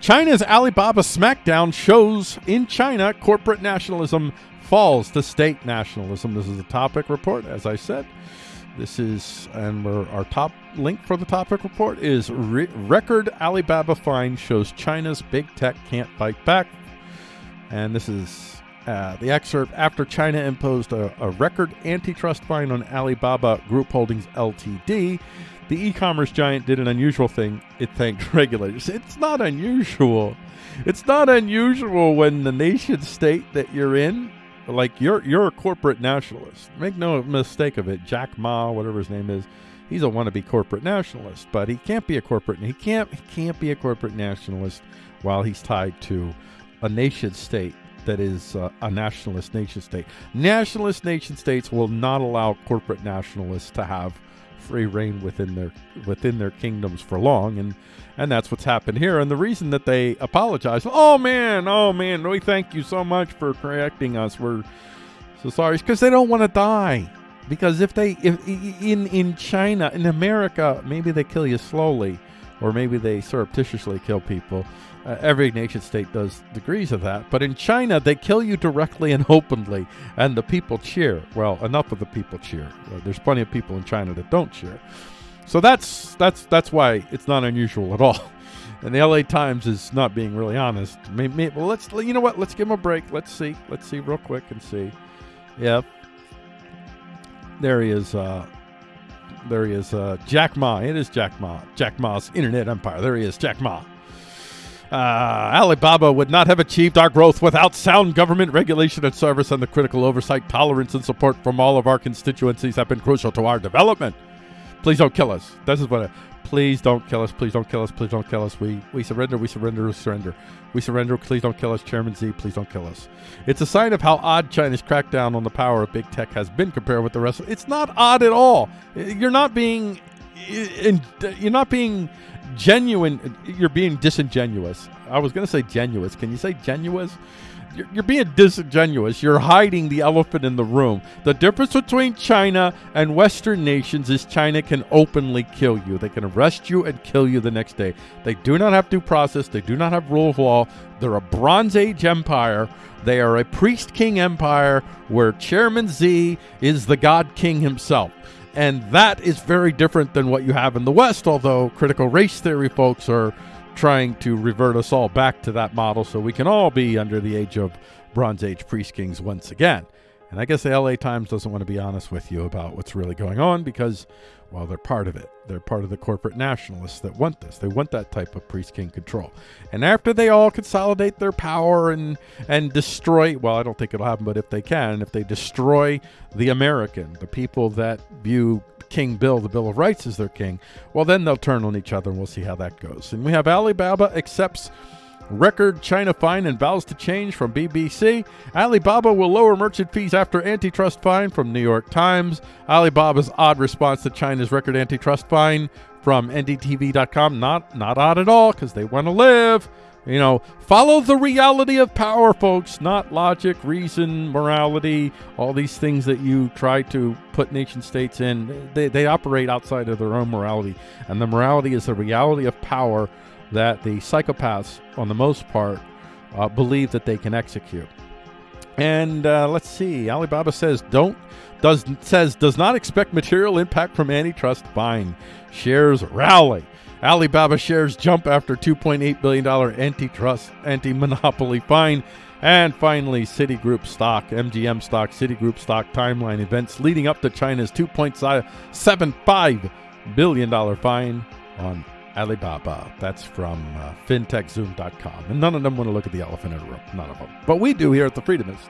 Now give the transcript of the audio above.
China's Alibaba smackdown shows in China corporate nationalism falls to state nationalism. This is a topic report, as I said. This is, and our top link for the topic report is re- record Alibaba fine shows China's big tech can't fight back. And this is uh, the excerpt after China imposed a, a record antitrust fine on Alibaba Group Holdings Ltd. The e commerce giant did an unusual thing. It thanked regulators. It's not unusual. It's not unusual when the nation state that you're in like you're you're a corporate nationalist. Make no mistake of it. Jack Ma, whatever his name is, he's a wannabe corporate nationalist, but he can't be a corporate. He can't he can't be a corporate nationalist while he's tied to a nation state that is uh, a nationalist nation state. Nationalist nation states will not allow corporate nationalists to have free reign within their within their kingdoms for long, and and that's what's happened here. And the reason that they apologize, oh man, oh man, we thank you so much for correcting us. We're so sorry, because they don't want to die. Because if they, if in in China, in America, maybe they kill you slowly, or maybe they surreptitiously kill people. Uh, every nation state does degrees of that. But in China, they kill you directly and openly, and the people cheer. Well, enough of the people cheer. Uh, there's plenty of people in China that don't cheer. So that's that's that's why it's not unusual at all. And the LA Times is not being really honest. Maybe, maybe, well, let's you know what? Let's give him a break. Let's see. Let's see real quick and see. Yep. There he is. Uh, there he is. Uh, Jack Ma. It is Jack Ma. Jack Ma's internet empire. There he is. Jack Ma. Uh, Alibaba would not have achieved our growth without sound government regulation and service, and the critical oversight, tolerance, and support from all of our constituencies have been crucial to our development. Please don't kill us. This is what. I, please don't kill us. Please don't kill us. Please don't kill us. We we surrender. We surrender. We surrender. We surrender. Please don't kill us. Chairman Xi. Please don't kill us. It's a sign of how odd China's crackdown on the power of big tech has been compared with the rest. Of, it's not odd at all. You're not being. You're not being genuine. You're being disingenuous. I was going to say genuous. Can you say genuous? You're, being disingenuous. You're hiding the elephant in the room. The difference between China and Western nations is China can openly kill you. They can arrest you and kill you the next day. They do not have due process. They do not have rule of law. They're a Bronze Age empire. They are a priest king empire where Chairman Xi is the God King himself. And that is very different than what you have in the West, although critical race theory folks are trying to revert us all back to that model so we can all be under the age of Bronze Age priest kings once again. And I guess the LA Times doesn't want to be honest with you about what's really going on because, well, they're part of it. They're part of the corporate nationalists that want this. They want that type of priest king control. And after they all consolidate their power and and destroy, well, I don't think it'll happen, but if they can, if they destroy the American, the people that view King Bill, the Bill of Rights, as their king, well, then they'll turn on each other and we'll see how that goes. And we have Alibaba accepts record China fine and vows to change from BBC. Alibaba will lower merchant fees after antitrust fine from New York Times. Alibaba's odd response to China's record antitrust fine from NDTV.com. Not not odd at all because they want to live. You know, follow the reality of power, folks, not logic, reason, morality, all these things that you try to put nation states in. They, they operate outside of their own morality. And the morality is the reality of power that the psychopaths, on the most part, uh, believe that they can execute. And uh, let's see. Alibaba says don't does says does not expect material impact from antitrust fine. Shares rally. Alibaba shares jump after $2.8 billion antitrust, anti monopoly fine. And finally, Citigroup stock, MGM stock, Citigroup stock timeline events leading up to China's $2.75 billion fine on Alibaba. That's from uh, fintechzoom.com. And none of them want to look at the elephant in the room. None of them. But we do here at The Freedomist.